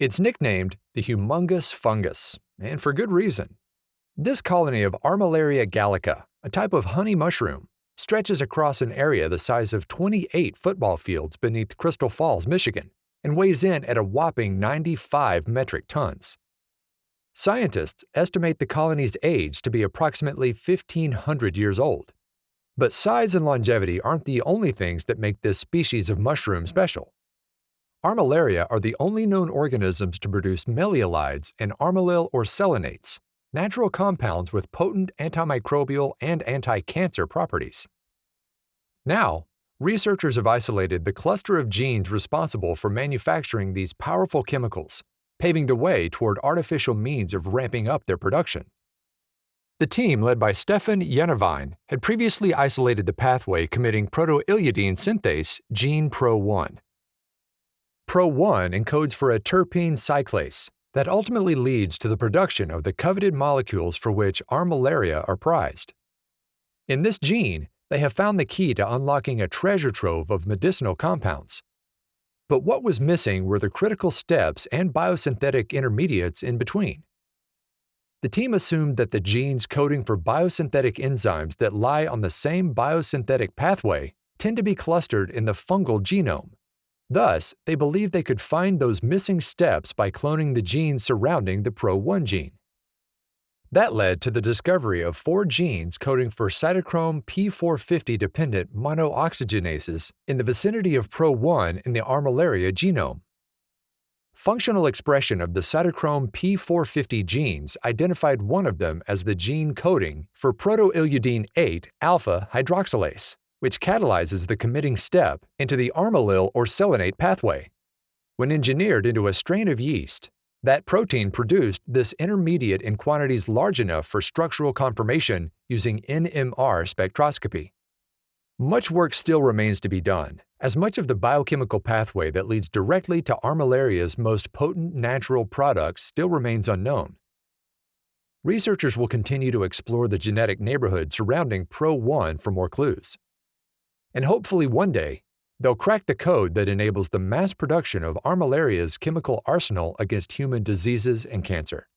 It's nicknamed the humongous fungus, and for good reason. This colony of Armillaria gallica, a type of honey mushroom, stretches across an area the size of 28 football fields beneath Crystal Falls, Michigan, and weighs in at a whopping 95 metric tons. Scientists estimate the colony's age to be approximately 1,500 years old. But size and longevity aren't the only things that make this species of mushroom special. Armillaria are the only known organisms to produce melleolides and armillyl orsellinates, natural compounds with potent antimicrobial and anti-cancer properties. Now, researchers have isolated the cluster of genes responsible for manufacturing these powerful chemicals, paving the way toward artificial means of ramping up their production. The team, led by Stefan Jennewein, had previously isolated the pathway committing protoilludene synthase gene PRO1. PRO1 encodes for a terpene cyclase, that ultimately leads to the production of the coveted molecules for which armillaria are prized. In this gene, they have found the key to unlocking a treasure trove of medicinal compounds. But what was missing were the critical steps and biosynthetic intermediates in between. The team assumed that the genes coding for biosynthetic enzymes that lie on the same biosynthetic pathway tend to be clustered in the fungal genome, Thus, they believed they could find those missing steps by cloning the genes surrounding the PRO1 gene. That led to the discovery of four genes coding for cytochrome P450 dependent monooxygenases in the vicinity of PRO1 in the armillaria genome. Functional expression of the cytochrome P450 genes identified one of them as the gene coding for protoilludene 8 alpha hydroxylase which catalyzes the committing step into the armillyl orsellinate pathway. When engineered into a strain of yeast, that protein produced this intermediate in quantities large enough for structural confirmation using NMR spectroscopy. Much work still remains to be done, as much of the biochemical pathway that leads directly to armillaria's most potent natural products still remains unknown. Researchers will continue to explore the genetic neighborhood surrounding PRO1 for more clues and hopefully one day, they'll crack the code that enables the mass production of armillaria's chemical arsenal against human diseases and cancer.